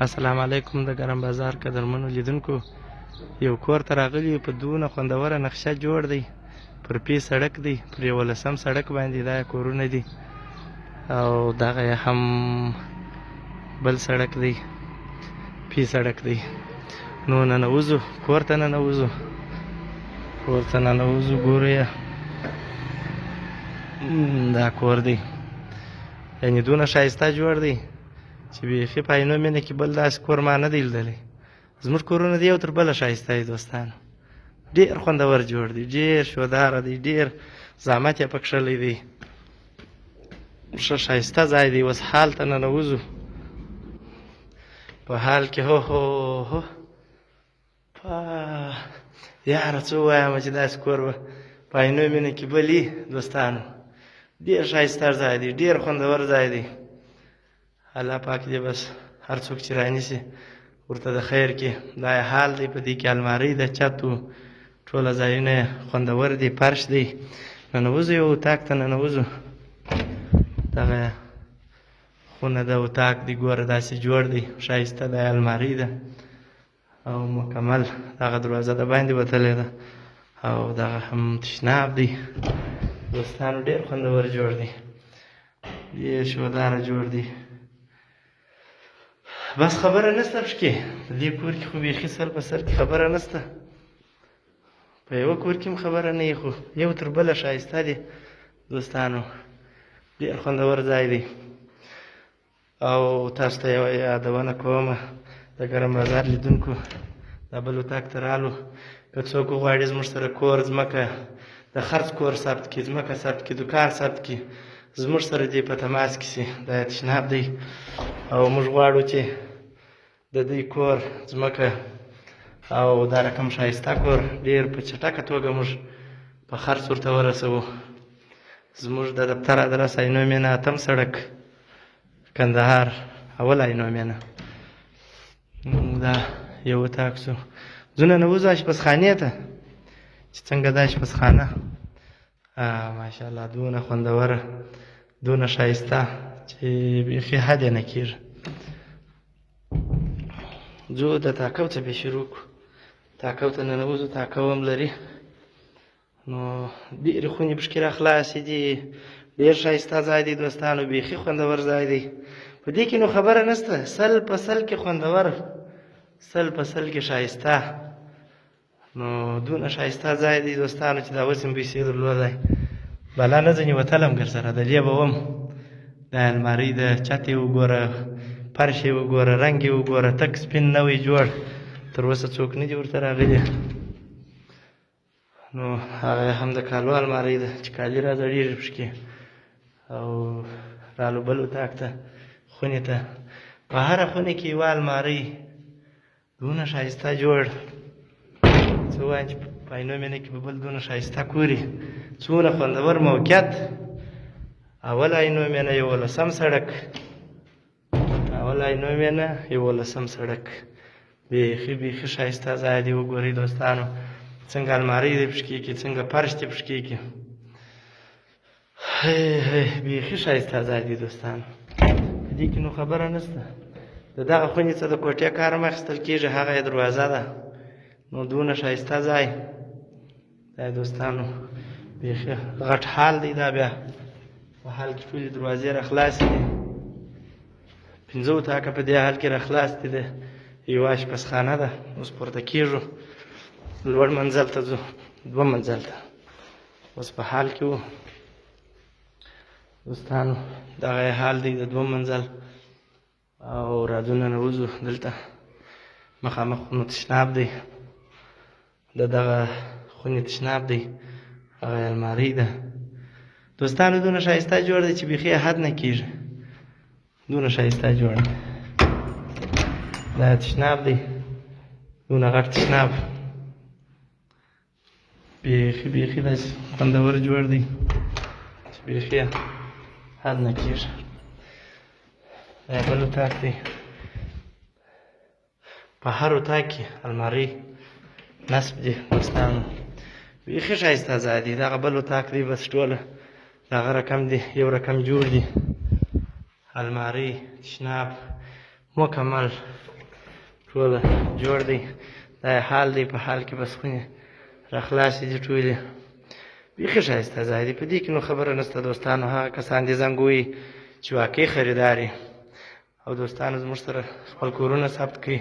اسلام علیکم د ګرم بازار قدرمنو لیدونکو یو کور ته راغلی په دونه خوندوره نقشه جوړ دی پر پی سړک دی پر یو لسم سړک باندې دا کورونه دي او دغه هم بل سړک دی پی سړک دی نو نن وځو کور ته نن وځو کور ته نن وځو ګورو یا دا کور دی یعنی دونه شایسته جوړ دی چې بیخي په عینو مینه کې بل داسې کور ما نه دی لیدلی زموږ کورونه دی یو تر بله ښایسته دی دوستانو ډېر خوندور جوړ دی ډېر شوداره دی ډېر زحمت یې پکښلی دی ښه ښایسته ځای دی اوس حال ته ننوځو په حال کې هو هو هو یاره څه وایم چې داسې کور به په عینو مینه کې بلی دوستانو ډېر ښایسته ځای دی ډېر خوندور ځای دی الله پاک دې بس هر څوک چې رانیسي ورته د خیر کې دا حال دی په دې کې المارۍ د چتو ټوله ځایونه خوندور دي پرش دی ننوځو یو اتاق ته ننوځو دغه خونه د اتاق دی ګوره داسې جوړ دی ښایسته د المارۍ ده او مکمل دغه دروازه د باندې وتلې ده او دغه هم تشناب دی دوستانو ډېر خوندور جوړ دی ډېر شوداره جوړ دی بس خبره نشته پکې د دې کور کې خو بیخي سر په سر کې خبره نشته په یوه کور کې هم خبره نه خو یو تر بله ښایسته دی دوستانو ډېر خوندور ځای دی او تاسو ته یوه یادونه کوم د ګرم بازار لیدونکو دا بل اتاق ته رالو که څوک وغواړي زموږ سره کور ځمکه د خرڅ کور ثبت کړي ځمکه ثبت کړي دکان ثبت کړي زموږ سره دې په تماس کې شي دا تشناب دی او موږ غواړو چې د دوی کور ځمکه او دا رقم ښایسته کور ډیر په چټکه توګه موږ په خرڅ ورته ورسوو زموږ د دفتر ادرس عینو مینه اتم سړک کندهار اول عینو مینه دا یو تاکسو ځونه نه وځه شپسخانې ته چې څنګه دا شپسخانه ماشاءالله دونه خوندوره دونه شایسته چې بیخي حد نه کېږي ځو د تاکو څه به شروع کړو تاکو ته ننوځو تاکو هم لري نو ډېرې خونې پکښې را خلاصې دي ډېر ښایسته ځای دی دوستانو بیخي خوندور ځای دی په دې کې نو خبره نشته سل په سل کې خوندور سل په سل کې ښایسته نو دونه شایسته ځای دی دوستانو چې دا اوس هم پیسې درلودای بلا نه ځنې وتلم ګر سره د دې به وم د المارۍ د چت یې وګوره فرش یې وګوره رنګ یې وګوره تک سپین نوی جوړ تر اوسه څوک نه دي ورته راغلي نو هغه هم د کالو المارۍ ده چې کالي را زړېږي پکې او رالو بل اتاق ته خونې ته په هره خونه کې یوه المارۍ دونه شایسته جوړ څه وایم چې په عینو مینه کې به بل دونه شایسته کوري څومره خوندور موقعیت اول عینو مینه یولسم سړک اول عینو مینه یولسم سړک بیخي بیخي شایسته ځای دی وګورئ دوستانو څنګه المارۍ دی پشکې کې څنګه فرش دی پشکې کې بیخي ښایسته ځای دی دوستان په دې کې نو خبره نشته د دغه خونې څخه د کوټې کار هم اخیستل کېږي هغه یې دروازه ده نو دونه ښایسته ځای دا دوستانو بیخي غټ حال دی دا بیا په حال کې ټولې دروازې را خلاصې دي پنځه اتاقه په دې حال کې را خلاص دي د یوه اشپزخانه ده اوس پورته کېږو لوړ منزل ته ځو دوه منزل ته اوس په حال کې وو دوستانو دغه حال دی د دوه منزل او رادونه نه وځو دلته مخامخ خونو تشناب دی د دغه خونې تشناب دی هغه المارۍ ده دوستانو دونه ښایسته جوړ دی چې بیخي حد نه کېږي دونه ښایسته جوړ دی دا تشناب دی دونه غټ تشناب بیخي بیخي داسې خوندور جوړ دی چې بیخي حد نه کېږي دا بل اتاق دی په هر اتاق کې المارۍ نصب دي دوستانو بیخي ښایسته ځای دی دغه بل اتاق دی بس ټوله دغه رقم دی یو رقم جوړ دی الماری تشناب مکمل ټول جوړ دی دا حال دی په حال کې بس خونه را خلاص دي ټولې بیخي ښایسته ځای دی په دې کې نو خبره نشته دوستانو هغه کسان دي زنګوي چې واقعي خریداري او دوستانو زموږ سره خپل کورونه ثبت کړي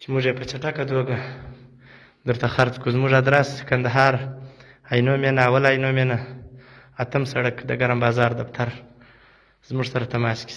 چې موږ یې په چټکه توګه درته خرڅ کړو زموږ ادرس کندهار عینو مینه اول عینو مینه اتم سړک د ګرم بازار دفتر زموږ سره تماس کې